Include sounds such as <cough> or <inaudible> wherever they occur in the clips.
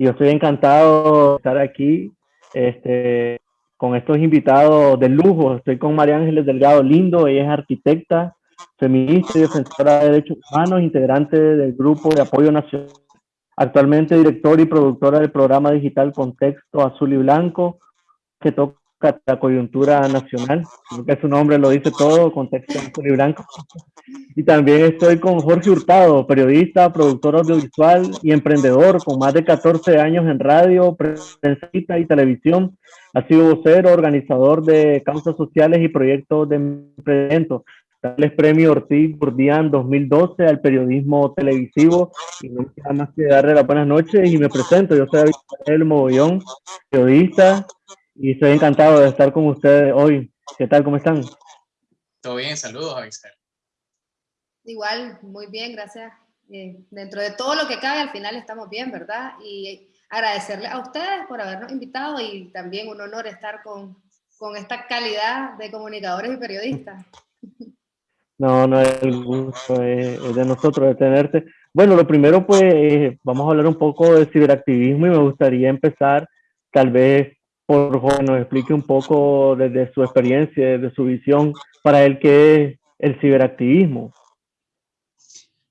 yo estoy encantado de estar aquí este, con estos invitados de lujo. Estoy con María Ángeles Delgado Lindo, ella es arquitecta, feminista y defensora de derechos humanos, integrante del Grupo de Apoyo Nacional, actualmente directora y productora del programa digital Contexto Azul y Blanco, que toca la coyuntura nacional, creo que su nombre lo dice todo, Contexto Azul y Blanco. Y también estoy con Jorge Hurtado, periodista, productor audiovisual y emprendedor con más de 14 años en radio, prensa y televisión. Ha sido vocero, organizador de causas sociales y proyectos de emprendimiento. Darles premio Ortiz Burdián 2012 al periodismo televisivo. Y no me queda más que darle las buenas noches y me presento. Yo soy David Mogollón, periodista, y estoy encantado de estar con ustedes hoy. ¿Qué tal? ¿Cómo están? Todo bien, saludos, Avisel. Igual, muy bien, gracias. Eh, dentro de todo lo que cabe, al final estamos bien, ¿verdad? Y agradecerle a ustedes por habernos invitado y también un honor estar con, con esta calidad de comunicadores y periodistas. No, no es el gusto es, de nosotros de tenerte. Bueno, lo primero pues eh, vamos a hablar un poco de ciberactivismo y me gustaría empezar tal vez por que nos explique un poco desde su experiencia, desde su visión para él qué es el ciberactivismo.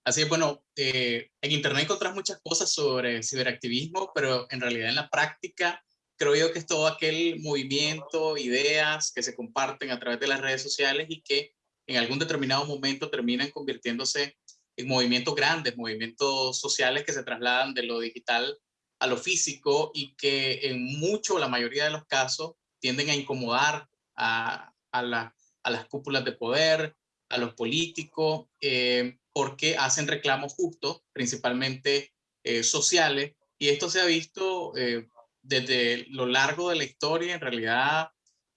Así es, bueno, eh, en Internet encontrás muchas cosas sobre ciberactivismo, pero en realidad en la práctica creo yo que es todo aquel movimiento, ideas que se comparten a través de las redes sociales y que en algún determinado momento terminan convirtiéndose en movimientos grandes, movimientos sociales que se trasladan de lo digital a lo físico y que en mucho, la mayoría de los casos, tienden a incomodar a, a, las cúpulas de poder, a los políticos, eh, porque hacen reclamos justos, principalmente eh, sociales, y esto se ha visto eh, desde lo largo de la historia, en realidad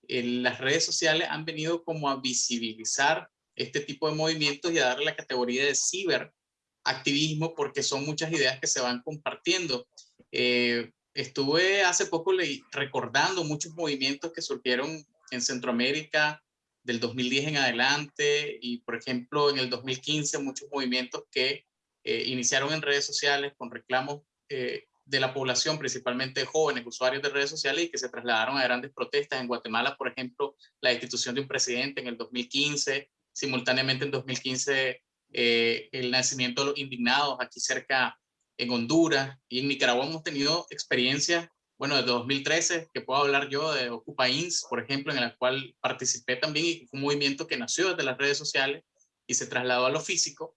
las redes sociales han venido como a visibilizar este tipo de movimientos y a darle la categoría de ciberactivismo porque son muchas ideas que se van compartiendo. Eh, estuve hace poco recordando muchos movimientos que surgieron en Centroamérica del 2010 en adelante y por ejemplo en el 2015 muchos movimientos que eh, iniciaron en redes sociales con reclamos eh, de la población, principalmente jóvenes usuarios de redes sociales y que se trasladaron a grandes protestas. En Guatemala, por ejemplo, la destitución de un presidente en el 2015, simultáneamente en 2015 eh, el nacimiento de los indignados aquí cerca en Honduras y en Nicaragua hemos tenido experiencias, bueno, desde 2013, que puedo hablar yo de Ocupa INS, por ejemplo, en la cual participé también y un movimiento que nació desde las redes sociales y se trasladó a lo físico.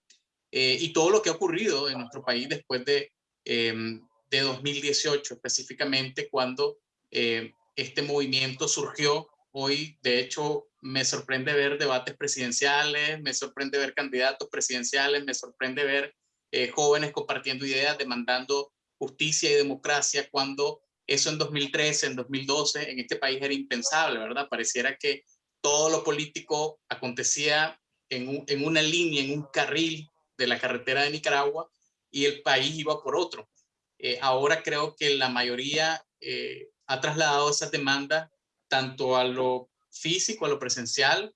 Eh, y todo lo que ha ocurrido en nuestro país después de em, de 2018 específicamente cuando eh, este movimiento surgió. Hoy, de hecho, me sorprende ver debates presidenciales, me sorprende ver candidatos presidenciales, me sorprende ver eh, jóvenes compartiendo ideas, demandando justicia y democracia, cuando eso en 2013, en 2012, en este país era impensable, ¿verdad? Pareciera que todo lo político acontecía en, una línea, en un carril de la carretera de Nicaragua y el país iba por otro. Eh, ahora creo que la mayoría eh, ha trasladado esa demanda tanto a lo físico, a lo presencial,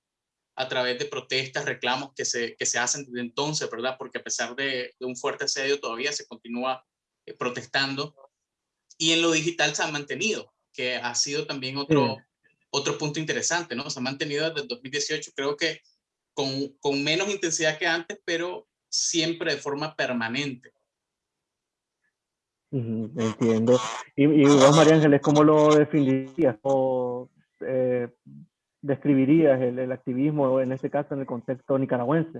a través de protestas, reclamos que se, que se hacen desde entonces, ¿verdad? Porque a pesar de, un fuerte asedio todavía se continúa eh, protestando. Y en lo digital se ha mantenido, que ha sido también otro, otro punto interesante, ¿no? Se ha mantenido desde el 2018, creo que con, con menos intensidad que antes, pero siempre de forma permanente. Entiendo. Y, y vos, María Ángeles, ¿cómo lo definirías? ¿Cómo eh, describirías el, activismo, en este caso, en el contexto nicaragüense?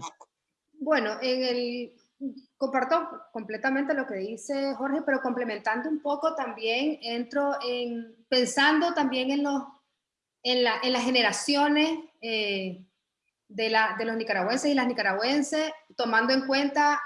Bueno, en el, comparto completamente lo que dice Jorge, pero complementando un poco también, entro en, pensando también en, los, en, la, en las generaciones eh, de, la, de los nicaragüenses y las nicaragüenses, tomando en cuenta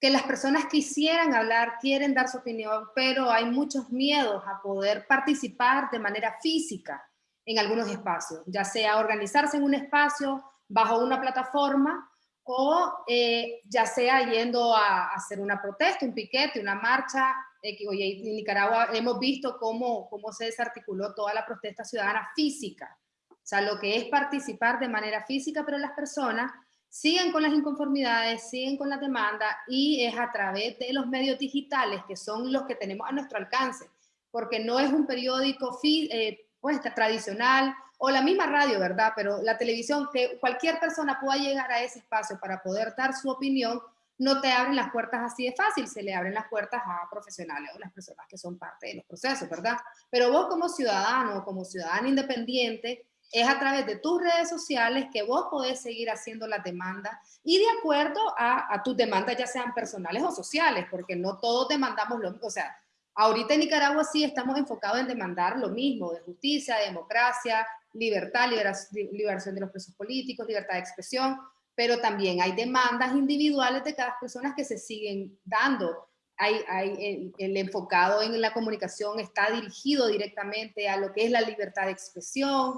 que las personas quisieran hablar, quieren dar su opinión, pero hay muchos miedos a poder participar de manera física en algunos espacios, ya sea organizarse en un espacio bajo una plataforma o eh, ya sea yendo a, hacer una protesta, un piquete, una marcha. Eh, en Nicaragua hemos visto cómo, cómo se desarticuló toda la protesta ciudadana física, o sea, lo que es participar de manera física, pero las personas siguen con las inconformidades, siguen con la demanda y es a través de los medios digitales que son los que tenemos a nuestro alcance, porque no es un periódico eh, pues, tradicional o la misma radio, ¿verdad? Pero la televisión, que cualquier persona pueda llegar a ese espacio para poder dar su opinión, no te abren las puertas así de fácil, se le abren las puertas a profesionales o las personas que son parte de los procesos, ¿verdad? Pero vos como ciudadano, como ciudadano independiente, es a través de tus redes sociales que vos podés seguir haciendo la demanda y de acuerdo a, a tus demandas, ya sean personales o sociales, porque no todos demandamos lo mismo. O sea, ahorita en Nicaragua sí estamos enfocados en demandar lo mismo, de justicia, democracia, libertad, liberación de los presos políticos, libertad de expresión, pero también hay demandas individuales de cada persona que se siguen dando. El, enfocado en la comunicación está dirigido directamente a lo que es la libertad de expresión,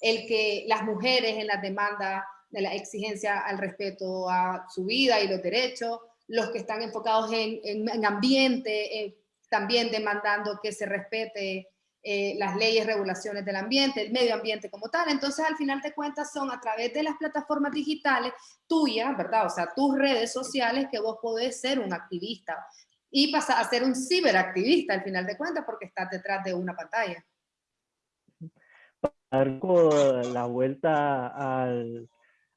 el que las mujeres en la demanda de la exigencia al respeto a su vida y los derechos, los que están enfocados en, en, ambiente, eh, también demandando que se respete eh, las leyes, regulaciones del ambiente, el medio ambiente como tal. Entonces, al final de cuentas, son a través de las plataformas digitales tuyas, ¿verdad? O sea, tus redes sociales que vos podés ser un activista y pasar a ser un ciberactivista al final de cuentas porque estás detrás de una pantalla. La vuelta al,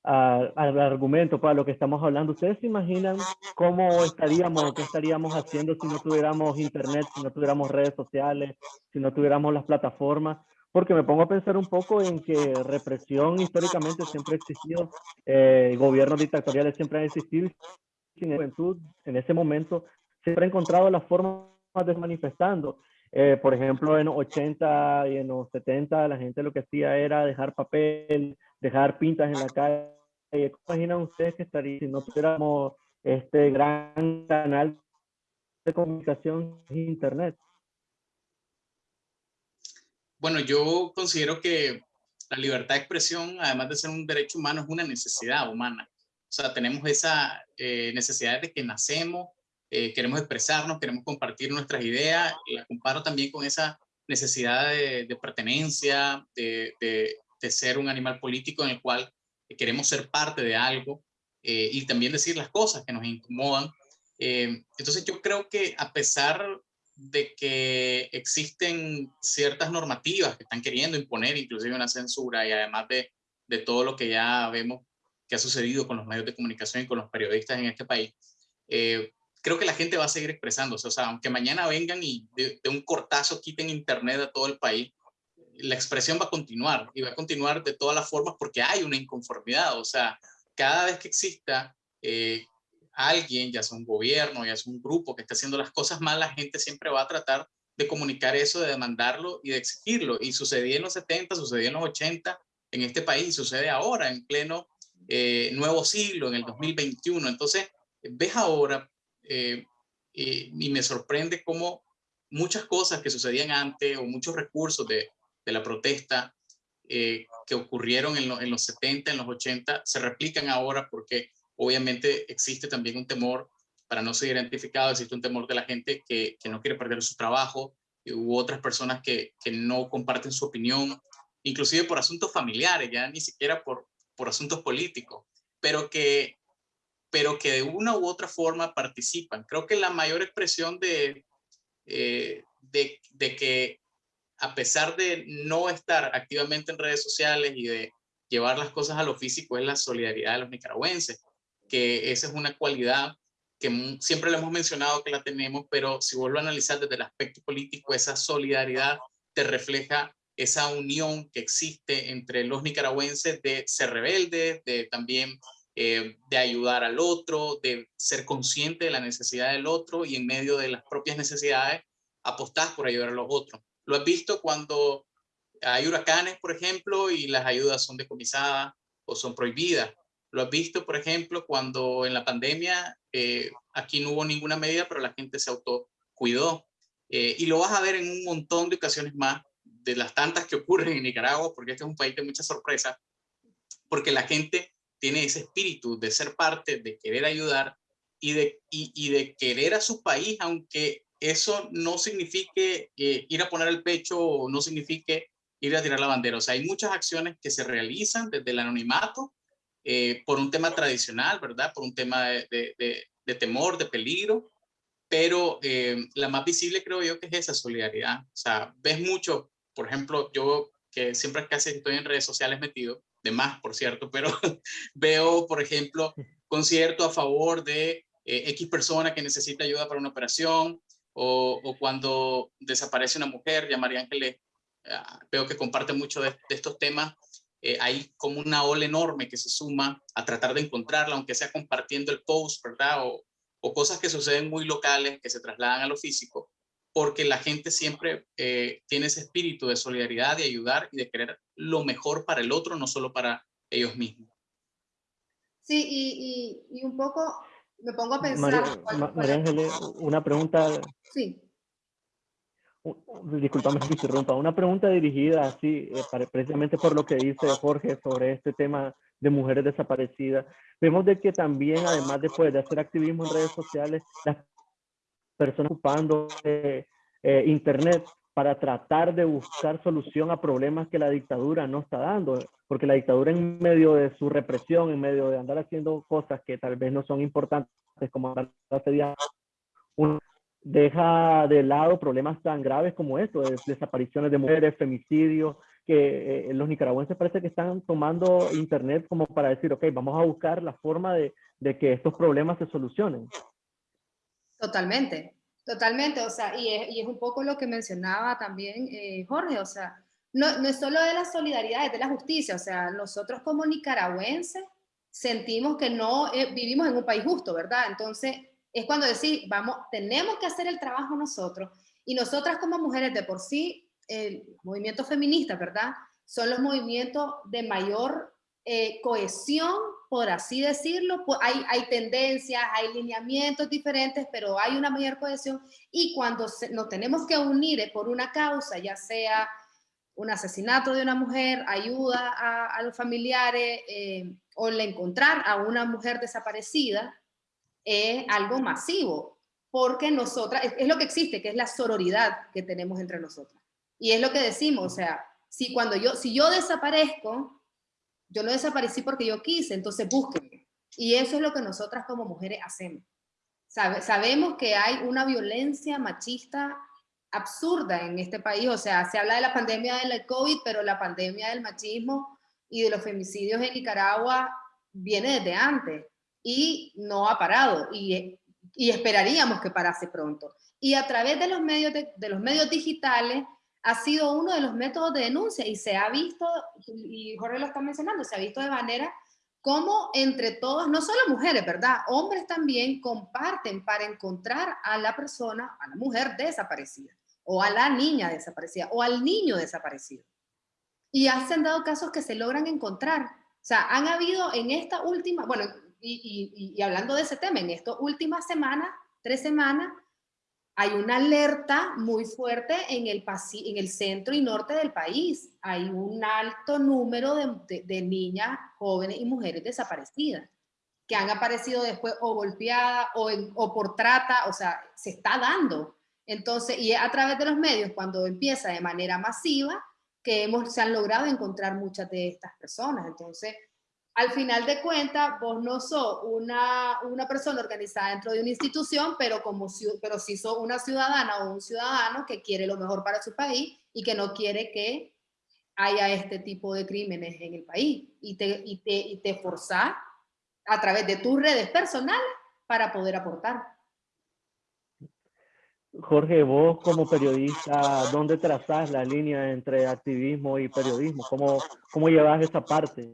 al argumento para lo que estamos hablando. ¿Ustedes se imaginan cómo estaríamos, qué estaríamos haciendo si no tuviéramos internet, si no tuviéramos redes sociales, si no tuviéramos las plataformas? Porque me pongo a pensar un poco en que represión históricamente siempre ha existido, eh, gobiernos dictatoriales siempre han existido, sin juventud en ese momento siempre ha encontrado las formas de manifestando. Eh, por ejemplo, en los 80 y en los 70 la gente lo que hacía era dejar papel, dejar pintas en la calle. ¿Cómo imaginan ustedes que estaría si no tuviéramos este gran canal de comunicación internet? Bueno, yo considero que la libertad de expresión, además de ser un derecho humano, es una necesidad humana. O sea, tenemos esa eh, necesidad de que nacemos eh, queremos expresarnos, queremos compartir nuestras ideas, la comparo también con esa necesidad de, pertenencia, de, de, ser un animal político en el cual queremos ser parte de algo eh, y también decir las cosas que nos incomodan. Eh, entonces yo creo que a pesar de que existen ciertas normativas que están queriendo imponer inclusive una censura y además de, de todo lo que ya vemos que ha sucedido con los medios de comunicación y con los periodistas en este país, eh, creo que la gente va a seguir expresándose. O sea, aunque mañana vengan y de, un cortazo quiten internet a todo el país, la expresión va a continuar y va a continuar de todas las formas porque hay una inconformidad. O sea, cada vez que exista eh, alguien, ya sea un gobierno, ya sea un grupo que esté haciendo las cosas mal, la gente siempre va a tratar de comunicar eso, de demandarlo y de exigirlo. Y sucedía en los 70, sucedía en los 80 en este país, sucede ahora en pleno eh, nuevo siglo, en el 2021. Entonces, ves ahora eh, y me sorprende cómo muchas cosas que sucedían antes o muchos recursos de, de la protesta eh, que ocurrieron en, en, los 70, en los 80, se replican ahora porque obviamente existe también un temor para no ser identificado, existe un temor de la gente que, que no quiere perder su trabajo, y hubo otras personas que, que, no comparten su opinión, inclusive por asuntos familiares, ya ni siquiera por, por asuntos políticos, pero que pero que de una u otra forma participan. Creo que la mayor expresión de, eh, de, que a pesar de no estar activamente en redes sociales y de llevar las cosas a lo físico es la solidaridad de los nicaragüenses, que esa es una cualidad que siempre le hemos mencionado que la tenemos, pero si vuelvo a analizar desde el aspecto político, esa solidaridad te refleja esa unión que existe entre los nicaragüenses de ser rebeldes, de también eh, de ayudar al otro, de ser consciente de la necesidad del otro y en medio de las propias necesidades apostar por ayudar a los otros. Lo has visto cuando hay huracanes, por ejemplo, y las ayudas son decomisadas o son prohibidas. Lo has visto, por ejemplo, cuando en la pandemia eh, aquí no hubo ninguna medida, pero la gente se autocuidó. Eh, y lo vas a ver en un montón de ocasiones más, de las tantas que ocurren en Nicaragua, porque este es un país de mucha sorpresa, porque la gente tiene ese espíritu de ser parte, de querer ayudar y de, y, de querer a su país, aunque eso no signifique eh, ir a poner el pecho o no signifique ir a tirar la bandera. O sea, hay muchas acciones que se realizan desde el anonimato eh, por un tema tradicional, ¿verdad? Por un tema de, de, temor, de peligro, pero eh, la más visible creo yo que es esa solidaridad. O sea, ves mucho, por ejemplo, yo que siempre casi estoy en redes sociales metido, de más, por cierto, pero <laughs> veo, por ejemplo, concierto a favor de eh, X persona que necesita ayuda para una operación, o, cuando desaparece una mujer, ya María Ángeles ah, veo que comparte mucho de, estos temas, eh, hay como una ola enorme que se suma a tratar de encontrarla, aunque sea compartiendo el post, ¿verdad? O, o cosas que suceden muy locales, que se trasladan a lo físico, porque la gente siempre eh, tiene ese espíritu de solidaridad, de ayudar y de querer lo mejor para el otro, no solo para ellos mismos. Sí, y, un poco me pongo a pensar... María, Ángeles, una pregunta... Sí. Disculpame si interrumpa. Una pregunta dirigida así, eh, precisamente por lo que dice Jorge sobre este tema de mujeres desaparecidas. Vemos de que también, además después de hacer activismo en redes sociales, las personas ocupando eh, eh, Internet para tratar de buscar solución a problemas que la dictadura no está dando, porque la dictadura en medio de su represión, en medio de andar haciendo cosas que tal vez no son importantes, como hace deja de lado problemas tan graves como esto, de desapariciones de mujeres, femicidios, que eh, los nicaragüenses parece que están tomando internet como para decir, ok, vamos a buscar la forma de, de que estos problemas se solucionen. Totalmente, totalmente, o sea, y es, un poco lo que mencionaba también eh, Jorge, o sea, no, no es solo de la solidaridad, es de la justicia, o sea, nosotros como nicaragüenses sentimos que no eh, vivimos en un país justo, ¿verdad? Entonces, es cuando decir, vamos, tenemos que hacer el trabajo nosotros, y nosotras como mujeres de por sí, el movimiento feminista, ¿verdad? Son los movimientos de mayor eh, cohesión, por así decirlo. Hay, hay tendencias, hay lineamientos diferentes, pero hay una mayor cohesión. Y cuando nos tenemos que unir por una causa, ya sea un asesinato de una mujer, ayuda a, los familiares eh, o le encontrar a una mujer desaparecida, es algo masivo, porque nosotras, es, es, lo que existe, que es la sororidad que tenemos entre nosotras. Y es lo que decimos, o sea, si cuando yo, si yo desaparezco, yo no desaparecí porque yo quise, entonces búsquenme. Y eso es lo que nosotras como mujeres hacemos. sabemos que hay una violencia machista absurda en este país. O sea, se habla de la pandemia del COVID, pero la pandemia del machismo y de los femicidios en Nicaragua viene desde antes y no ha parado y, y esperaríamos que parase pronto. Y a través de los medios, de los medios digitales ha sido uno de los métodos de denuncia y se ha visto, y Jorge lo está mencionando, se ha visto de manera como entre todos, no solo mujeres, ¿verdad? Hombres también comparten para encontrar a la persona, a la mujer desaparecida, o a la niña desaparecida, o al niño desaparecido. Y han dado casos que se logran encontrar. O sea, han habido en esta última, bueno, y, y hablando de ese tema, en estas últimas semanas, tres semanas, hay una alerta muy fuerte en el, en el centro y norte del país. Hay un alto número de, niñas, jóvenes y mujeres desaparecidas que han aparecido después o golpeadas o, o, por trata, o sea, se está dando. Entonces, y a través de los medios, cuando empieza de manera masiva, que hemos, se han logrado encontrar muchas de estas personas. Entonces, al final de cuentas, vos no sos una, una persona organizada dentro de una institución, pero, como, pero sí sos una ciudadana o un ciudadano que quiere lo mejor para su país y que no quiere que haya este tipo de crímenes en el país. Y te, y te, y te forzás a través de tus redes personales para poder aportar. Jorge, vos como periodista, ¿dónde trazás la línea entre activismo y periodismo? ¿Cómo, cómo llevas esa parte?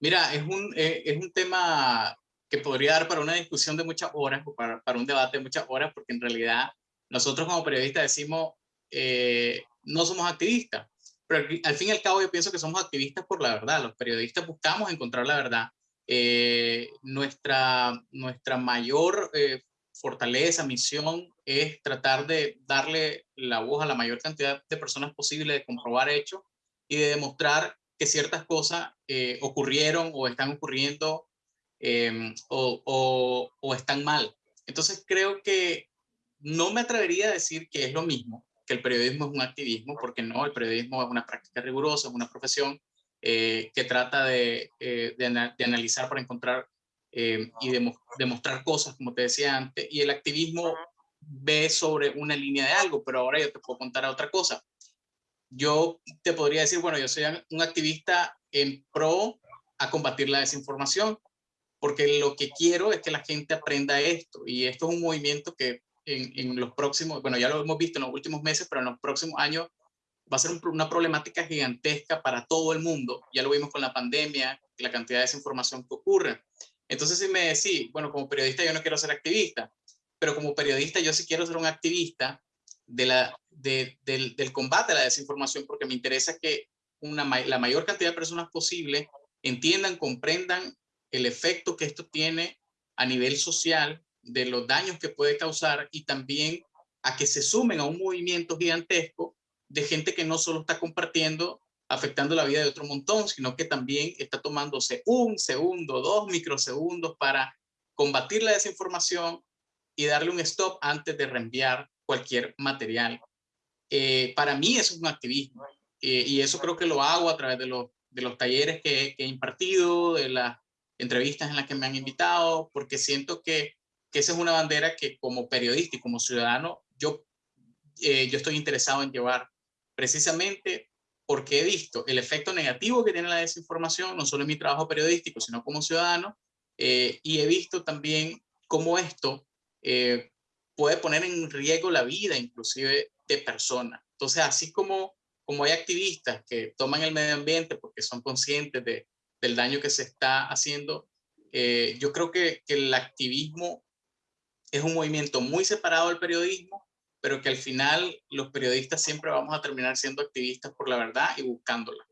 Mira, es un, eh, es un tema que podría dar para una discusión de muchas horas o para, para un debate de muchas horas, porque en realidad nosotros como periodistas decimos, eh, no somos activistas, pero al, fin y al cabo yo pienso que somos activistas por la verdad. Los periodistas buscamos encontrar la verdad. Eh, nuestra, nuestra mayor fortaleza, misión, es tratar de darle la voz a la mayor cantidad de personas posible, de comprobar hechos y de demostrar que ciertas cosas eh, ocurrieron o están ocurriendo em, o, o, están mal. Entonces creo que no me atrevería a decir que es lo mismo, que el periodismo es un activismo, porque no, el periodismo es una práctica rigurosa, es una profesión, eh, que trata de, eh, de, analizar para encontrar y demostrar cosas, como te decía antes, y el activismo ve sobre una línea de algo, pero ahora yo te puedo contar otra cosa. Yo te podría decir, bueno, yo soy un activista en pro a combatir la desinformación, porque lo que quiero es que la gente aprenda esto, y esto es un movimiento que en, en los próximos, bueno, ya lo hemos visto en los últimos meses, pero en los próximos años va a ser una problemática gigantesca para todo el mundo. Ya lo vimos con la pandemia, la cantidad de desinformación que ocurre. Entonces, si me decís, bueno, como periodista yo no quiero ser activista, pero como periodista yo sí quiero ser un activista de la, del, combate a la desinformación porque me interesa que una, la mayor cantidad de personas posible entiendan, comprendan el efecto que esto tiene a nivel social, de los daños que puede causar y también a que se sumen a un movimiento gigantesco de gente que no solo está compartiendo, afectando la vida de otro montón, sino que también está tomándose un segundo, dos microsegundos para combatir la desinformación y darle un stop antes de reenviar cualquier material. Eh, para mí es un activismo eh, y eso creo que lo hago a través de los, de los talleres que, he impartido, de las entrevistas en las que me han invitado, porque siento que, que esa es una bandera que como periodista y como ciudadano yo, eh, yo estoy interesado en llevar precisamente porque he visto el efecto negativo que tiene la desinformación, no solo en mi trabajo periodístico, sino como ciudadano, y he visto también cómo esto eh, puede poner en riesgo la vida inclusive de personas. Entonces, así como, como hay activistas que toman el medio ambiente porque son conscientes de, del daño que se está haciendo, eh, yo creo que, que el activismo es un movimiento muy separado del periodismo, pero que al final los periodistas siempre vamos a terminar siendo activistas por la verdad y buscándola.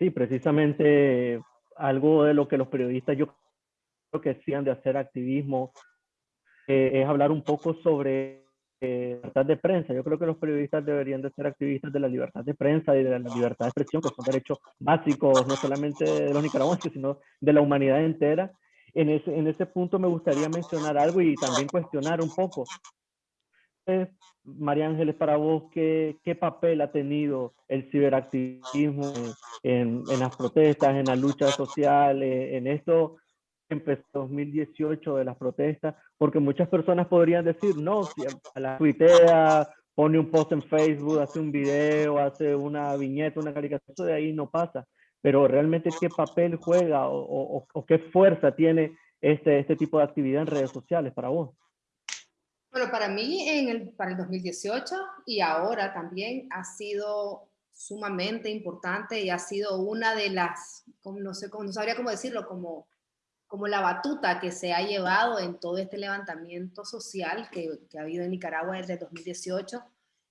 Sí, precisamente algo de lo que los periodistas yo creo que decían de hacer activismo eh, es hablar un poco sobre eh, libertad de prensa. Yo creo que los periodistas deberían de ser activistas de la libertad de prensa y de la libertad de expresión, que son derechos básicos, no solamente de los nicaragüenses, sino de la humanidad entera. En ese, en ese punto me gustaría mencionar algo y también cuestionar un poco. María Ángeles, para vos, ¿qué, ¿qué, papel ha tenido el ciberactivismo en, en, las protestas, en la lucha social, en esto empezó 2018 de las protestas, porque muchas personas podrían decir, no, si a la tuitea, pone un post en Facebook, hace un video, hace una viñeta, una caricatura, eso de ahí no pasa. Pero realmente qué papel juega o, o, qué fuerza tiene este, este tipo de actividad en redes sociales para vos. Bueno, para mí en el, para el 2018 y ahora también ha sido sumamente importante y ha sido una de las, no sé, no sabría cómo decirlo, como como la batuta que se ha llevado en todo este levantamiento social que, que ha habido en Nicaragua desde 2018.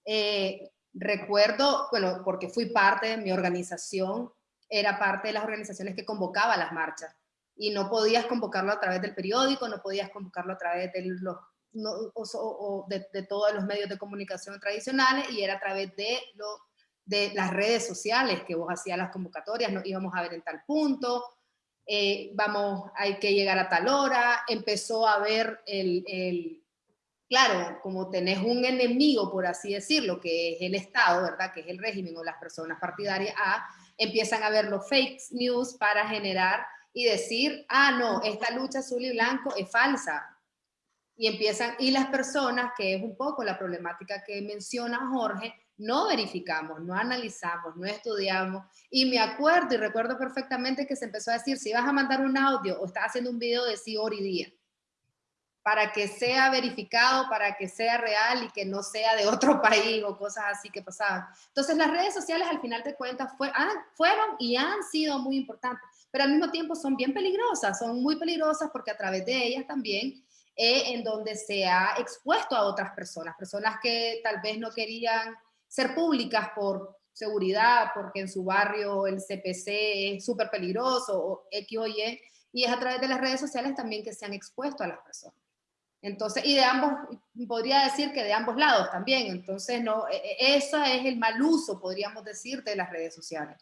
Eh, recuerdo, bueno, porque fui parte de mi organización, era parte de las organizaciones que convocaba las marchas y no podías convocarlo a través del periódico, no podías convocarlo a través de los o, de, de, todos los medios de comunicación tradicionales y era a través de, lo, de las redes sociales que vos hacías las convocatorias, nos íbamos a ver en tal punto, eh, vamos, hay que llegar a tal hora, empezó a haber el, el, claro, como tenés un enemigo, por así decirlo, que es el Estado, ¿verdad? Que es el régimen o las personas partidarias, a, empiezan a ver los fake news para generar y decir, ah, no, esta lucha azul y blanco es falsa. Y empiezan, y las personas, que es un poco la problemática que menciona Jorge, no verificamos, no analizamos, no estudiamos. Y me acuerdo y recuerdo perfectamente que se empezó a decir, si vas a mandar un audio o estás haciendo un video, de hora y día, para que sea verificado, para que sea real y que no sea de otro <laughs> país o cosas así que pasaban. Entonces las redes sociales al final de cuentas fue, fueron y han sido muy importantes, pero al mismo tiempo son bien peligrosas, son muy peligrosas porque a través de ellas también eh, en donde se ha expuesto a otras personas, personas que tal vez no querían ser públicas por seguridad, porque en su barrio el CPC es súper peligroso, o X o Y, y es a través de las redes sociales también que se han expuesto a las personas. Entonces, y de ambos, podría decir que de ambos lados también, entonces no, e, e, eso es el mal uso, podríamos decir, de las redes sociales.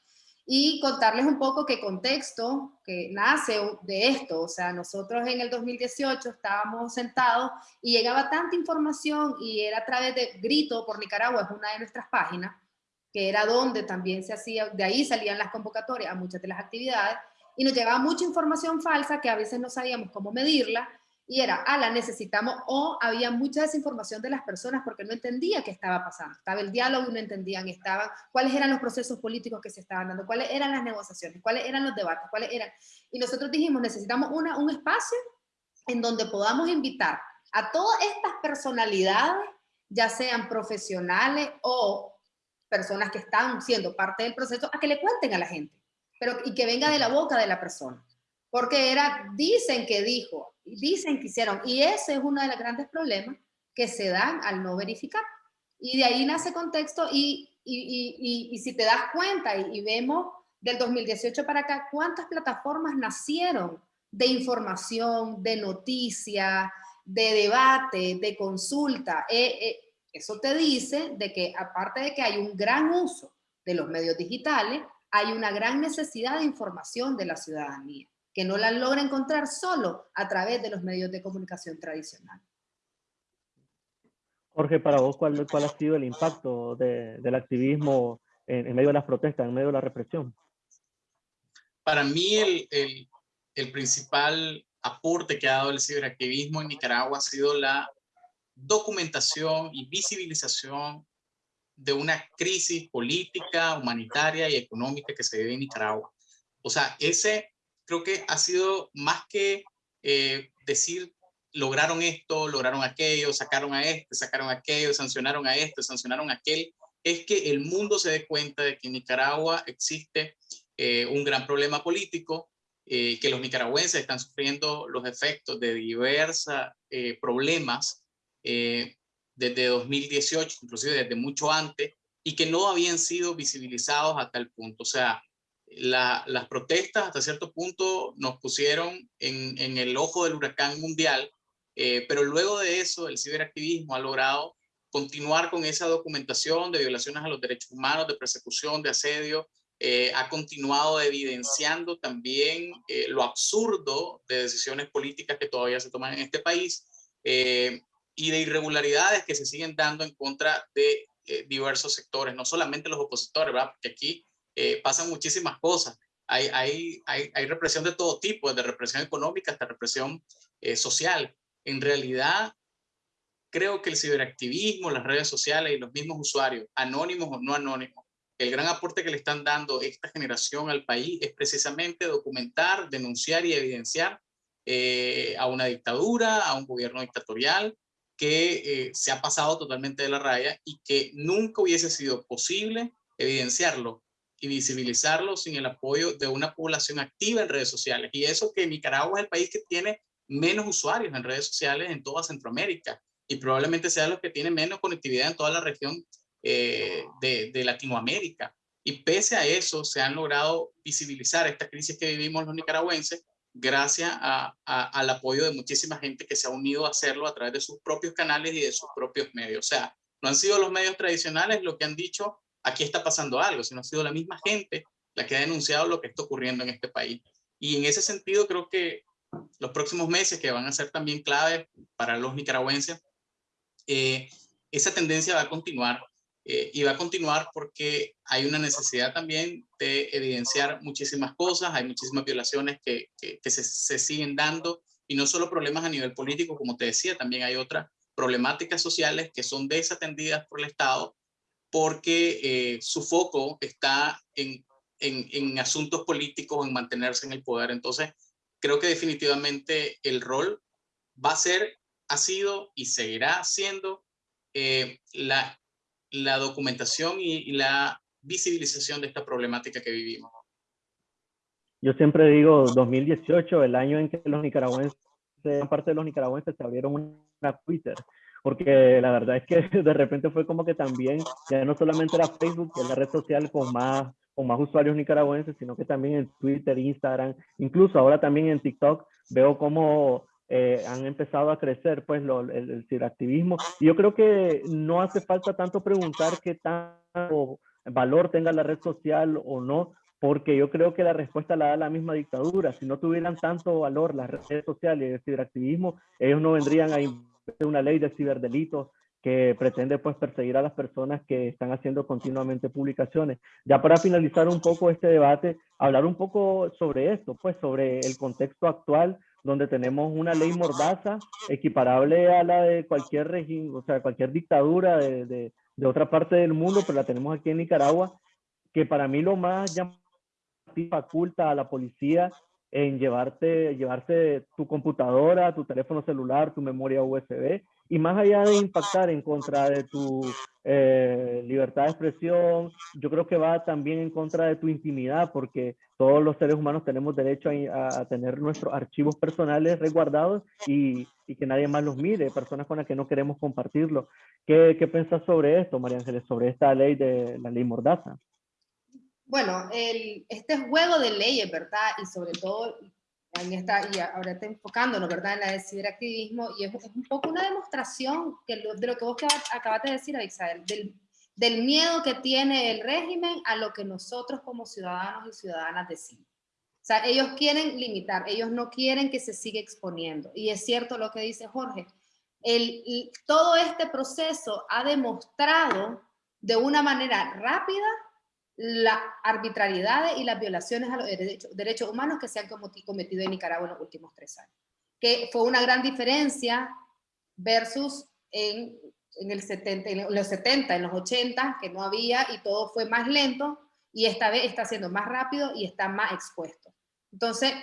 Y contarles un poco qué contexto que nace de esto, o sea, nosotros en el 2018 estábamos sentados y llegaba tanta información y era a través de Grito por Nicaragua, es una de nuestras páginas, que era donde también se hacía, de ahí salían las convocatorias a muchas de las actividades, y nos llegaba mucha información falsa que a veces no sabíamos cómo medirla, y era, ah, la necesitamos, o había mucha desinformación de las personas porque no entendía qué estaba pasando. Estaba el diálogo no entendían, estaban, cuáles eran los procesos políticos que se estaban dando, cuáles eran las negociaciones, cuáles eran los debates, cuáles eran. Y nosotros dijimos, necesitamos una, un espacio en donde podamos invitar a todas estas personalidades, ya sean profesionales o personas que están siendo parte del proceso, a que le cuenten a la gente, pero y que venga de la boca de la persona. Porque era, dicen que dijo, dicen que hicieron, y ese es uno de los grandes problemas que se dan al no verificar. Y de ahí nace contexto y, y, y, si te das cuenta y, vemos del 2018 para acá, cuántas plataformas nacieron de información, de noticia, de debate, de consulta. Eh, eh, eso te dice de que aparte de que hay un gran uso de los medios digitales, hay una gran necesidad de información de la ciudadanía, que no la logra encontrar solo a través de los medios de comunicación tradicionales. Jorge, para vos, ¿cuál, cuál ha sido el impacto del activismo en, medio de las protestas, en medio de la represión? Para mí, el, el, el principal aporte que ha dado el ciberactivismo en Nicaragua ha sido la documentación y visibilización de una crisis política, humanitaria y económica que se vive en Nicaragua. O sea, ese creo que ha sido más que eh, decir lograron esto, lograron aquello, sacaron a este, sacaron aquello, sancionaron a este, sancionaron a aquel, es que el mundo se dé cuenta de que en Nicaragua existe eh, un gran problema político, eh, que los nicaragüenses están sufriendo los efectos de diversos problemas eh, desde 2018, inclusive desde mucho antes, y que no habían sido visibilizados hasta el punto. O sea, las protestas hasta cierto punto nos pusieron en, el ojo del huracán mundial, eh, pero luego de eso el ciberactivismo ha logrado continuar con esa documentación de violaciones a los derechos humanos, de persecución, de asedio, eh, ha continuado evidenciando también lo absurdo de decisiones políticas que todavía se toman en este país y de irregularidades que se siguen dando en contra de eh, diversos sectores, no solamente los opositores, ¿verdad? Porque aquí eh, pasan muchísimas cosas. Hay, hay, hay, hay, represión de todo tipo, desde represión económica hasta represión eh, social. En realidad, creo que el ciberactivismo, las redes sociales y los mismos usuarios, anónimos o no anónimos, el gran aporte que le están dando esta generación al país es precisamente documentar, denunciar y evidenciar a una dictadura, a un gobierno dictatorial, que eh, se ha pasado totalmente de la raya y que nunca hubiese sido posible evidenciarlo y visibilizarlo sin el apoyo de una población activa en redes sociales. Y eso que Nicaragua es el país que tiene menos usuarios en redes sociales en toda Centroamérica y probablemente sea los que tiene menos conectividad en toda la región eh, de, Latinoamérica. Y pese a eso, se han logrado visibilizar esta crisis que vivimos los nicaragüenses gracias al apoyo de muchísima gente que se ha unido a hacerlo a través de sus propios canales y de sus propios medios. O sea, no han sido los medios tradicionales los que han dicho, aquí está pasando algo, sino ha sido la misma gente la que ha denunciado lo que está ocurriendo en este país. Y en ese sentido creo que los próximos meses, que van a ser también claves para los nicaragüenses, eh, esa tendencia va a continuar eh, y va a continuar porque hay una necesidad también de evidenciar muchísimas cosas, hay muchísimas violaciones que, que, se, se, siguen dando y no solo problemas a nivel político, como te decía, también hay otras problemáticas sociales que son desatendidas por el Estado porque eh, su foco está en, en, en asuntos políticos, en mantenerse en el poder. Entonces, creo que definitivamente el rol va a ser, ha sido y seguirá siendo eh, la la documentación y, la visibilización de esta problemática que vivimos. Yo siempre digo 2018, el año en que los nicaragüenses, parte de los nicaragüenses se abrieron una Twitter, porque la verdad es que <laughs> de repente fue como que también, ya no solamente era Facebook, que es la red social con más, con más usuarios nicaragüenses, sino que también en Twitter, Instagram, incluso ahora también en TikTok, veo como eh, han empezado a crecer pues el, el, ciberactivismo. Y yo creo que no hace falta tanto preguntar qué tanto valor tenga la red social o no, porque yo creo que la respuesta la da la misma dictadura. Si no tuvieran tanto valor las redes sociales y el ciberactivismo, ellos no vendrían a una ley de ciberdelitos que pretende pues perseguir a las personas que están haciendo continuamente publicaciones. Ya para finalizar un poco este debate, hablar un poco sobre esto, pues sobre el contexto actual donde tenemos una ley mordaza equiparable a la de cualquier régimen, o sea, cualquier dictadura de, de, de, otra parte del mundo, pero la tenemos aquí en Nicaragua, que para mí lo más llamativa faculta a la policía en llevarte, llevarse tu computadora, tu teléfono celular, tu memoria USB, y más allá de impactar en contra de tu eh, libertad de expresión, yo creo que va también en contra de tu intimidad, porque todos los seres humanos tenemos derecho a, tener nuestros archivos personales resguardados y, y, que nadie más los mire, personas con las que no queremos compartirlo. ¿Qué, qué piensas sobre esto, María Ángeles, sobre esta ley de la ley Mordaza? Bueno, este juego de leyes, ¿verdad? Y sobre todo en esta, y ahora está enfocándonos, ¿verdad? En la de ciberactivismo, y es, un poco una demostración que lo, de lo que vos acabaste de decir, Isabel, del, del miedo que tiene el régimen a lo que nosotros como ciudadanos y ciudadanas decimos. O sea, ellos quieren limitar, ellos no quieren que se siga exponiendo. Y es cierto lo que dice Jorge, el, todo este proceso ha demostrado de una manera rápida la arbitrariedad y las violaciones a los derechos, derechos, humanos que se han cometido en Nicaragua en los últimos tres años. Que fue una gran diferencia versus en, en, el 70, en los 70, en los 80, que no había y todo fue más lento, y esta vez está siendo más rápido y está más expuesto. Entonces,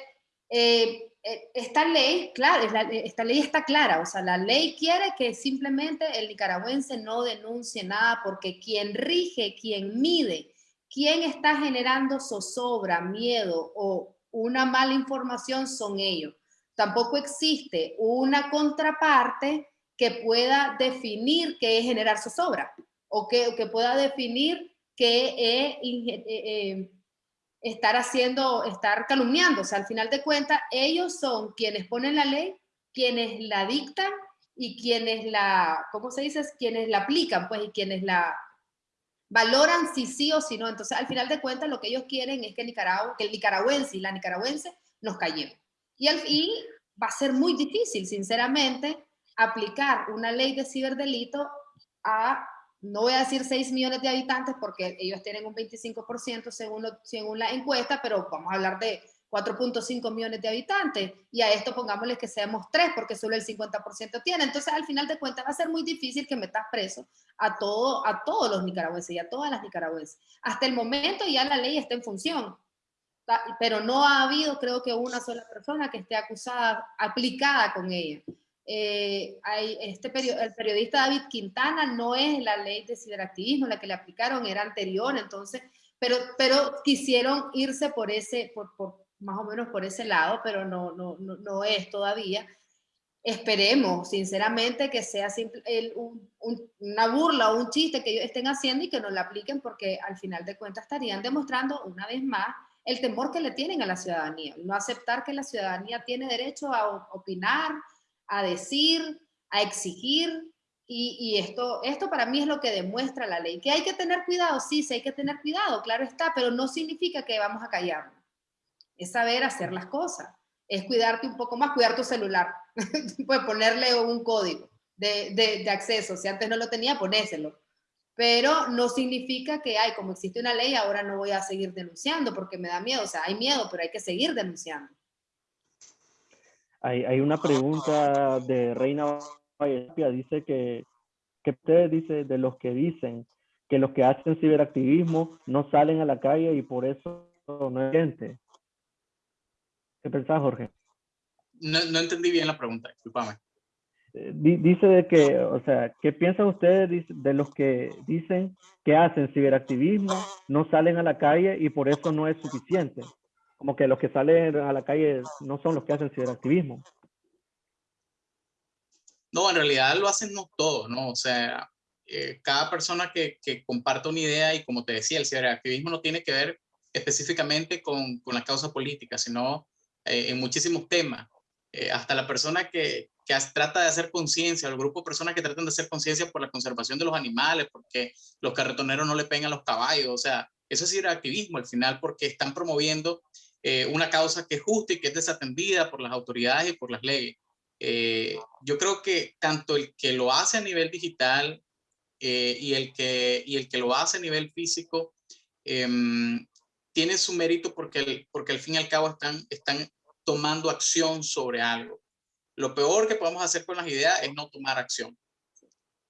eh, eh esta ley, claro, esta ley está clara, o sea, la ley quiere que simplemente el nicaragüense no denuncie nada porque quien rige, quien mide ¿Quién está generando zozobra, miedo o una mala información? Son ellos. Tampoco existe una contraparte que pueda definir qué es generar zozobra o que, que pueda definir qué es eh, eh, estar haciendo, estar calumniando. O sea, al final de cuentas, ellos son quienes ponen la ley, quienes la dictan y quienes la, ¿cómo se dice? Quienes la aplican, pues, y quienes la, valoran si sí o si no. Entonces, al final de cuentas, lo que ellos quieren es que, Nicaragua, que el nicaragüense y la nicaragüense nos callemos. Y, al, y va a ser muy difícil, sinceramente, aplicar una ley de ciberdelito a, no voy a decir 6 millones de habitantes, porque ellos tienen un 25% según, lo, según la encuesta, pero vamos a hablar de 4.5 millones de habitantes, y a esto pongámosle que seamos 3, porque solo el 50% tiene. Entonces, al final de cuentas, va a ser muy difícil que metas preso a, todo, a todos los nicaragüenses y a todas las nicaragüenses. Hasta el momento ya la ley está en función, pero no ha habido, creo que, una sola persona que esté acusada, aplicada con ella. Eh, hay este el periodista David Quintana no es la ley de ciberactivismo, la que le aplicaron era anterior, entonces, pero, pero quisieron irse por ese, por, por, más o menos por ese lado, pero no, no, no, no es todavía. Esperemos, sinceramente, que sea simple, una burla o un chiste que ellos estén haciendo y que no la apliquen porque al final de cuentas estarían demostrando una vez más el temor que le tienen a la ciudadanía, no aceptar que la ciudadanía tiene derecho a opinar, a decir, a exigir, y, y, esto, esto para mí es lo que demuestra la ley. Que hay que tener cuidado, sí, sí hay que tener cuidado, claro está, pero no significa que vamos a callarnos es saber hacer las cosas, es cuidarte un poco más, cuidar tu celular, <laughs> pues ponerle un código de, de, de, acceso, si antes no lo tenía, ponéselo. Pero no significa que, ay, como existe una ley, ahora no voy a seguir denunciando porque me da miedo, o sea, hay miedo, pero hay que seguir denunciando. Hay, hay una pregunta de Reina dice que, que usted dice de los que dicen que los que hacen ciberactivismo no salen a la calle y por eso no hay gente. ¿Qué pensás, Jorge? No, no, entendí bien la pregunta, discúlpame. Eh, dice de que, o sea, ¿qué piensan ustedes de los que dicen que hacen ciberactivismo, no salen a la calle y por eso no es suficiente? Como que los que salen a la calle no son los que hacen ciberactivismo. No, en realidad lo hacen no todos, ¿no? O sea, eh, cada persona que, que comparte una idea y como te decía, el ciberactivismo no tiene que ver específicamente con, con la causa política, sino eh, en muchísimos temas. Eh, hasta la persona que, que trata de hacer conciencia, el grupo de personas que tratan de hacer conciencia por la conservación de los animales, porque los carretoneros no le pegan a los caballos, o sea, eso es activismo al final porque están promoviendo eh, una causa que es justa y que es desatendida por las autoridades y por las leyes. Eh, yo creo que tanto el que lo hace a nivel digital y, el que, y el que lo hace a nivel físico em, tiene su mérito porque, porque al fin y al cabo están, están tomando acción sobre algo. Lo peor que podemos hacer con las ideas es no tomar acción.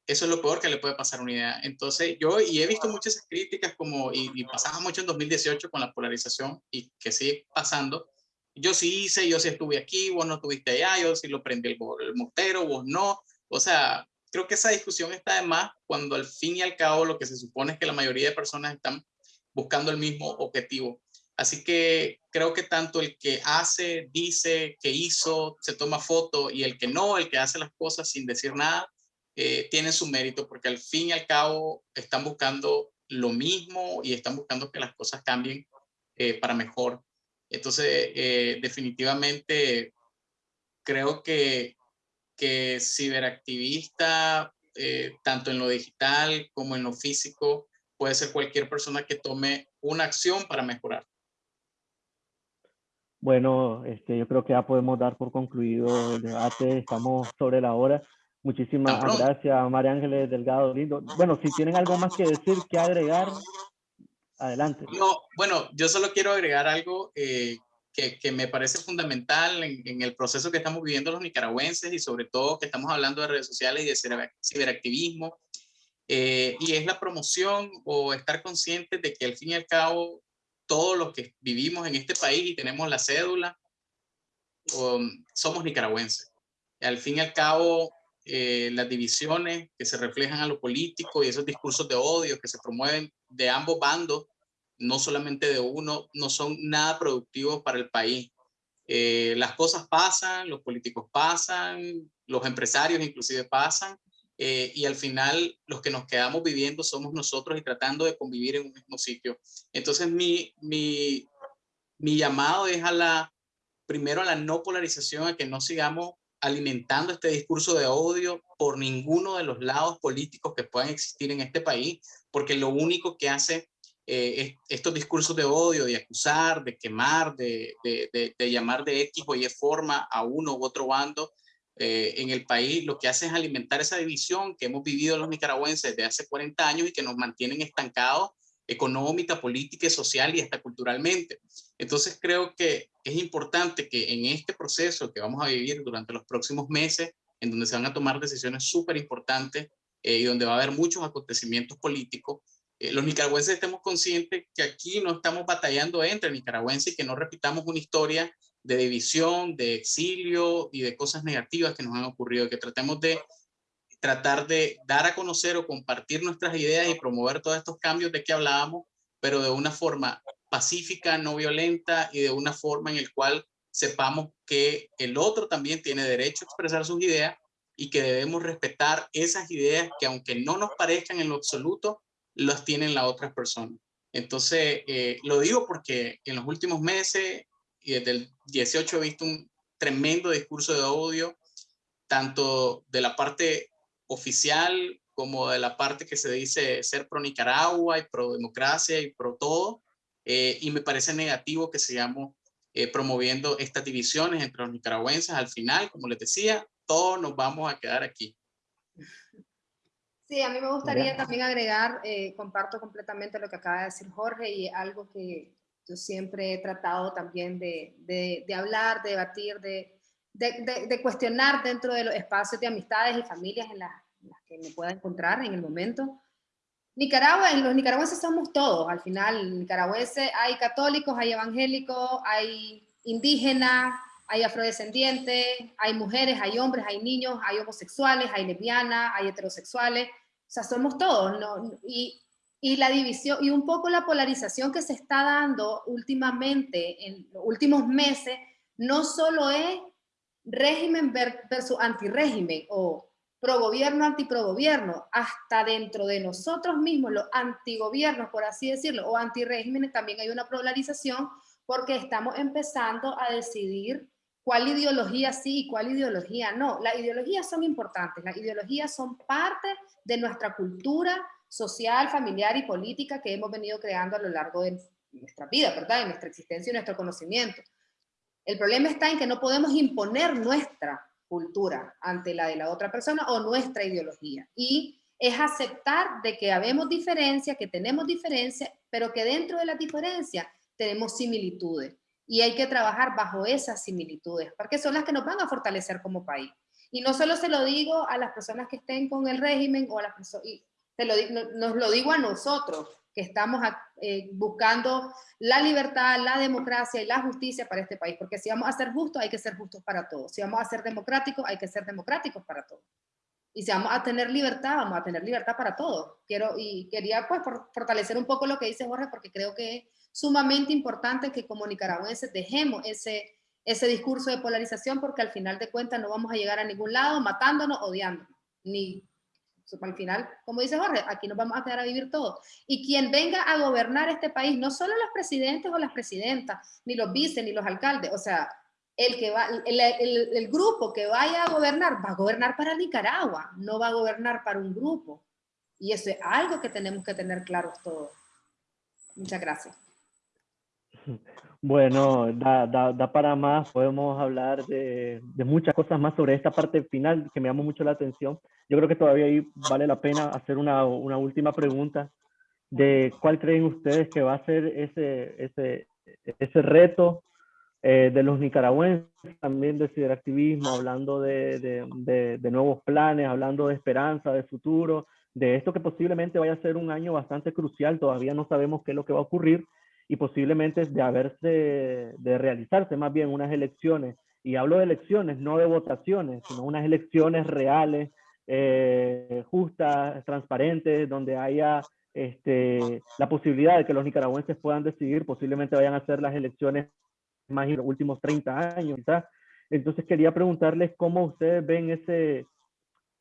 Eso es lo peor que le puede pasar a una idea. Entonces, yo y he visto muchas críticas como, y, y pasaba mucho en 2018 con la polarización y que sigue pasando, yo sí hice, yo sí estuve aquí, vos no estuviste allá, yo sí lo prendí el, el motero, vos no. O sea, creo que esa discusión está de más cuando al fin y al cabo lo que se supone es que la mayoría de personas están buscando el mismo objetivo. Así que creo que tanto el que hace, dice, que hizo, se toma foto y el que no, el que hace las cosas sin decir nada, eh, tiene su mérito porque al fin y al cabo están buscando lo mismo y están buscando que las cosas cambien eh, para mejor. Entonces, eh, definitivamente creo que, que ciberactivista, eh, tanto en lo digital como en lo físico, puede ser cualquier persona que tome una acción para mejorar. Bueno, este, yo creo que ya podemos dar por concluido el debate, estamos sobre la hora. Muchísimas gracias, María Ángeles Delgado Lindo. Bueno, si tienen algo más que decir, que agregar, Adelante. No, bueno, yo solo quiero agregar algo eh, que, que, me parece fundamental en, el proceso que estamos viviendo los nicaragüenses y sobre todo que estamos hablando de redes sociales y de ciberactivismo. Eh, y es la promoción o estar conscientes de que al fin y al cabo todos los que vivimos en este país y tenemos la cédula um, somos nicaragüenses. Al fin y al cabo eh, las divisiones que se reflejan a lo político y esos discursos de odio que se promueven de ambos bandos no solamente de uno, no son nada productivos para el país. Eh, las cosas pasan, los políticos pasan, los empresarios inclusive pasan, eh, y al final los que nos quedamos viviendo somos nosotros y tratando de convivir en un mismo sitio. Entonces mi, mi, mi llamado es a la, primero a la no polarización, a que no sigamos alimentando este discurso de odio por ninguno de los lados políticos que puedan existir en este país, porque lo único que hace eh, estos discursos de odio, de acusar, de quemar, de, de, de, llamar de X o Y forma a uno u otro bando eh, en el país, lo que hace es alimentar esa división que hemos vivido los nicaragüenses desde hace 40 años y que nos mantienen estancados económica, política, social y hasta culturalmente. Entonces creo que es importante que en este proceso que vamos a vivir durante los próximos meses, en donde se van a tomar decisiones súper importantes eh, y donde va a haber muchos acontecimientos políticos, eh, los nicaragüenses estemos conscientes que aquí no estamos batallando entre nicaragüenses y que no repitamos una historia de división, de exilio y de cosas negativas que nos han ocurrido, que tratemos de tratar de dar a conocer o compartir nuestras ideas y promover todos estos cambios de que hablábamos, pero de una forma pacífica, no violenta y de una forma en el cual sepamos que el otro también tiene derecho a expresar sus ideas y que debemos respetar esas ideas que aunque no nos parezcan en lo absoluto, las tienen las otras personas. Entonces, eh, lo digo porque en los últimos meses y desde el 18 he visto un tremendo discurso de odio, tanto de la parte oficial como de la parte que se dice ser pro Nicaragua y pro democracia y pro todo. Eh, y me parece negativo que sigamos eh, promoviendo estas divisiones entre los nicaragüenses. Al final, como les decía, todos nos vamos a quedar aquí. Sí, a mí me gustaría también agregar, eh, comparto completamente lo que acaba de decir Jorge y algo que yo siempre he tratado también de, de, hablar, de debatir, de, de, cuestionar dentro de los espacios de amistades y familias en, las que me pueda encontrar en el momento. Nicaragua, los nicaragüenses somos todos, al final, nicaragüenses hay católicos, hay evangélicos, hay indígenas, hay afrodescendientes, hay mujeres, hay hombres, hay niños, hay homosexuales, hay lesbianas, hay heterosexuales, o sea, somos todos, ¿no? Y, y la división, y un poco la polarización que se está dando últimamente, en los últimos meses, no solo es régimen versus antirrégimen o pro-gobierno, anti-pro-gobierno, hasta dentro de nosotros mismos, los antigobiernos, por así decirlo, o antirrégimen, también hay una polarización porque estamos empezando a decidir cuál ideología sí y cuál ideología no. Las ideologías son importantes, las ideologías son parte de nuestra cultura social, familiar y política que hemos venido creando a lo largo de nuestra vida, ¿verdad? De nuestra existencia y nuestro conocimiento. El problema está en que no podemos imponer nuestra cultura ante la de la otra persona o nuestra ideología. Y es aceptar de que habemos diferencias, que tenemos diferencias, pero que dentro de las diferencias tenemos similitudes. Y hay que trabajar bajo esas similitudes, porque son las que nos van a fortalecer como país. Y no solo se lo digo a las personas que estén con el régimen o a las personas, se lo, nos lo digo a nosotros, que estamos eh, buscando la libertad, la democracia y la justicia para este país, porque si vamos a ser justos, hay que ser justos para todos. Si vamos a ser democráticos, hay que ser democráticos para todos. Y si vamos a tener libertad, vamos a tener libertad para todos. Quiero, y quería pues fortalecer un poco lo que dice Jorge, porque creo que es sumamente importante que como nicaragüenses dejemos ese, ese discurso de polarización, porque al final de cuentas no vamos a llegar a ningún lado matándonos, odiándonos, ni al final, como dice Jorge, aquí nos vamos a quedar a vivir todos. Y quien venga a gobernar este país, no solo los presidentes o las presidentas, ni los vice, ni los alcaldes, o sea, el, que va, el, grupo que vaya a gobernar va a gobernar para Nicaragua, no va a gobernar para un grupo. Y eso es algo que tenemos que tener claros todos. Muchas gracias. <laughs> Bueno, da, da, para más, podemos hablar de, de, muchas cosas más sobre esta parte final que me llamó mucho la atención. Yo creo que todavía ahí vale la pena hacer una, una última pregunta de cuál creen ustedes que va a ser ese, ese, ese reto eh, de los nicaragüenses, también de ciberactivismo, hablando de, de, de, nuevos planes, hablando de esperanza, de futuro, de esto que posiblemente vaya a ser un año bastante crucial, todavía no sabemos qué es lo que va a ocurrir y posiblemente de haberse, de realizarse más bien unas elecciones, y hablo de elecciones, no de votaciones, sino unas elecciones reales, eh, justas, transparentes, donde haya este, la posibilidad de que los nicaragüenses puedan decidir, posiblemente vayan a ser las elecciones más en los últimos 30 años. Entonces quería preguntarles cómo ustedes ven ese,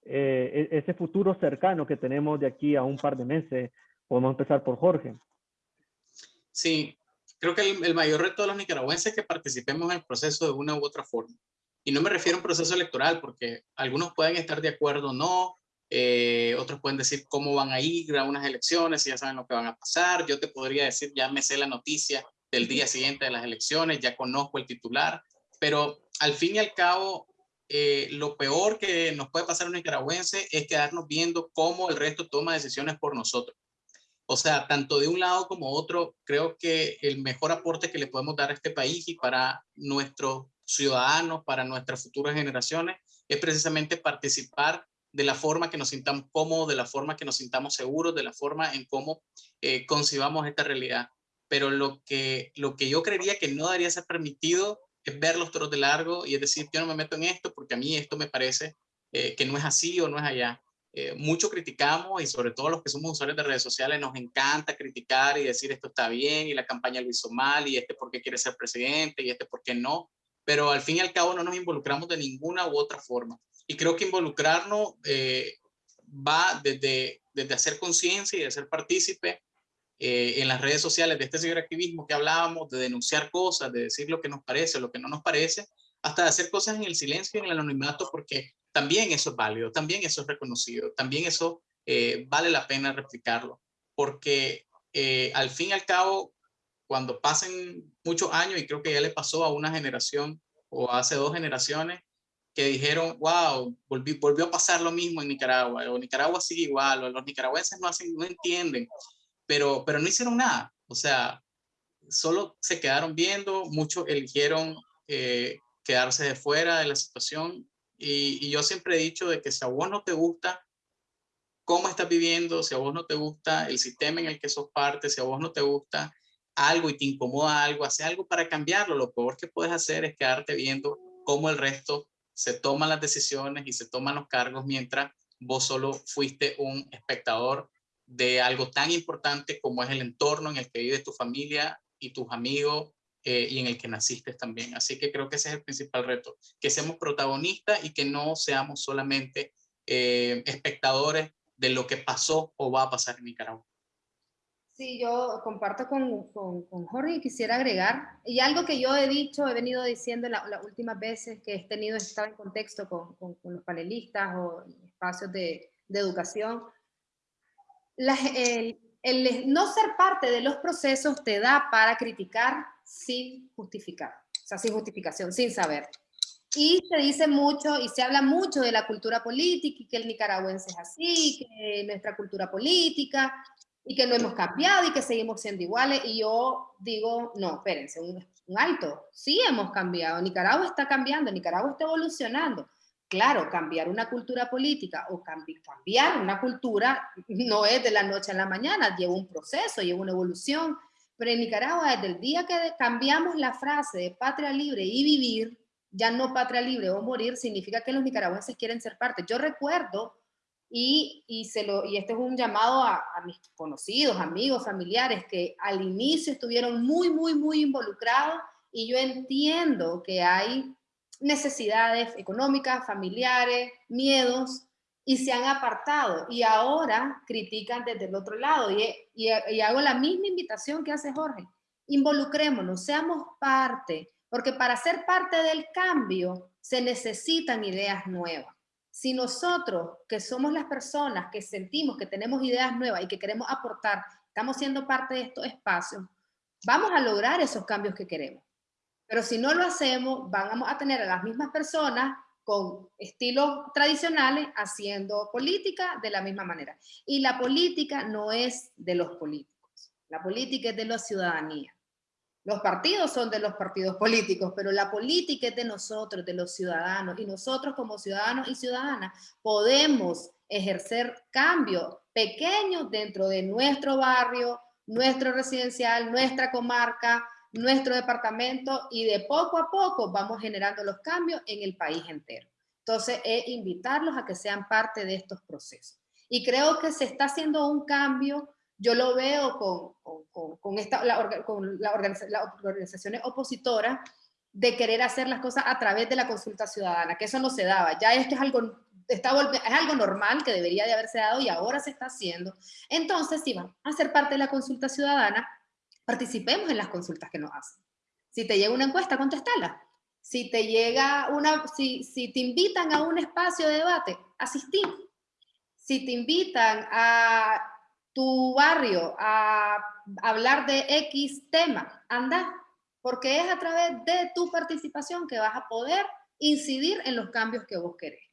eh, e-, ese futuro cercano que tenemos de aquí a un par de meses. Podemos empezar por Jorge. Sí, creo que el, mayor reto de los nicaragüenses es que participemos en el proceso de una u otra forma. Y no me refiero a un proceso electoral, porque algunos pueden estar de acuerdo o no, eh, otros pueden decir cómo van a ir a unas elecciones, y ya saben lo que van a pasar. Yo te podría decir, ya me sé la noticia del día siguiente de las elecciones, ya conozco el titular, pero al fin y al cabo, eh, lo peor que nos puede pasar a un nicaragüense es quedarnos viendo cómo el resto toma decisiones por nosotros. O sea, tanto de un lado como otro, creo que el mejor aporte que le podemos dar a este país y para nuestros ciudadanos, para nuestras futuras generaciones, es precisamente participar de la forma que nos sintamos cómodos, de la forma que nos sintamos seguros, de la forma en cómo eh, concibamos esta realidad pero lo que, lo que yo creería que no debería ser permitido es ver los toros de largo y es decir, yo no me meto en esto porque a mí esto me parece eh, que no es así o no es allá. Eh, mucho criticamos y sobre todo los que somos usuarios de redes sociales nos encanta criticar y decir esto está bien y la campaña lo hizo mal y este por qué quiere ser presidente y este por qué no, pero al fin y al cabo no nos involucramos de ninguna u otra forma. Y creo que involucrarnos eh, va desde, desde hacer conciencia y de ser partícipe eh, en las redes sociales de este ciberactivismo que hablábamos, de denunciar cosas, de decir lo que nos parece lo que no nos parece, hasta de hacer cosas en el silencio y en el anonimato, porque también eso es válido, también eso es reconocido, también eso eh, vale la pena replicarlo, porque eh, al fin y al cabo, cuando pasen muchos años, y creo que ya le pasó a una generación o hace dos generaciones, que dijeron, wow, volvió a pasar lo mismo en Nicaragua, o Nicaragua sigue igual, o los nicaragüenses no, hacen, no entienden pero, pero no hicieron nada. O sea, solo se quedaron viendo, muchos eligieron eh, quedarse de fuera de la situación. Y, yo siempre he dicho de que si a vos no te gusta cómo estás viviendo, si a vos no te gusta el sistema en el que sos parte, si a vos no te gusta algo y te incomoda algo, hace algo para cambiarlo. Lo peor que puedes hacer es quedarte viendo cómo el resto se toman las decisiones y se toman los cargos mientras vos solo fuiste un espectador de algo tan importante como es el entorno en el que vive tu familia y tus amigos eh, y en el que naciste también. Así que creo que ese es el principal reto, que seamos protagonistas y que no seamos solamente eh, espectadores de lo que pasó o va a pasar en Nicaragua. Sí, yo comparto con, con, Jorge y quisiera agregar, y algo que yo he dicho, he venido diciendo las últimas veces que he tenido, estaba en contexto con, con los panelistas o espacios de, de educación, el, no ser parte de los procesos te da para criticar sin justificar, o sea, sin justificación, sin saber. Y se dice mucho y se habla mucho de la cultura política y que el nicaragüense es así, que nuestra cultura política y que no hemos cambiado y que seguimos siendo iguales. Y yo digo, no, espérense, un, un alto. Sí hemos cambiado. Nicaragua está cambiando, Nicaragua está evolucionando. Claro, cambiar una cultura política o cambiar una cultura no es de la noche a la mañana, lleva un proceso, lleva una evolución. Pero en Nicaragua, desde el día que cambiamos la frase de patria libre y vivir, ya no patria libre o morir, significa que los nicaragüenses quieren ser parte. Yo recuerdo, y, y, se lo, y este es un llamado a, a, mis conocidos, amigos, familiares, que al inicio estuvieron muy, muy, muy involucrados, y yo entiendo que hay necesidades económicas, familiares, miedos, y se han apartado, y ahora critican desde el otro lado, y, y, hago la misma invitación que hace Jorge, involucrémonos, seamos parte, porque para ser parte del cambio se necesitan ideas nuevas. Si nosotros, que somos las personas que sentimos que tenemos ideas nuevas y que queremos aportar, estamos siendo parte de estos espacios, vamos a lograr esos cambios que queremos. Pero si no lo hacemos, vamos a tener a las mismas personas con estilos tradicionales haciendo política de la misma manera. Y la política no es de los políticos, la política es de la ciudadanía. Los partidos son de los partidos políticos, pero la política es de nosotros, de los ciudadanos, y nosotros como ciudadanos y ciudadanas podemos ejercer cambios pequeños dentro de nuestro barrio, nuestro residencial, nuestra comarca, nuestro departamento, y de poco a poco vamos generando los cambios en el país entero. Entonces, es invitarlos a que sean parte de estos procesos. Y creo que se está haciendo un cambio yo lo veo con, con, con esta, la, con la las organizaciones opositoras de querer hacer las cosas a través de la consulta ciudadana, que eso no se daba. Ya esto es algo, está, es algo normal que debería de haberse dado y ahora se está haciendo. Entonces, si van a ser parte de la consulta ciudadana, participemos en las consultas que nos hacen. Si te llega una encuesta, contestala. Si te llega una, si, si te invitan a un espacio de debate, asistir. Si te invitan a tu barrio a hablar de X tema, anda, porque es a través de tu participación que vas a poder incidir en los cambios que vos querés.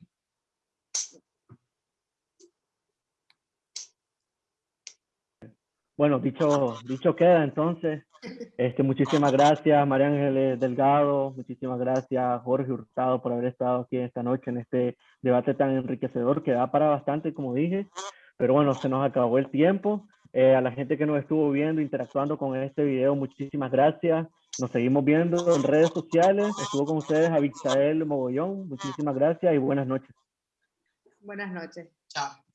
Bueno, dicho, dicho queda entonces. Este, muchísimas gracias María Ángeles Delgado, muchísimas gracias Jorge Hurtado por haber estado aquí esta noche en este debate tan enriquecedor que da para bastante, como dije. Pero bueno, se nos acabó el tiempo. Eh, a la gente que nos estuvo viendo, interactuando con este video, muchísimas gracias. Nos seguimos viendo en redes sociales. Estuvo con ustedes Abixael Mogollón. Muchísimas gracias y buenas noches. Buenas noches. Chao.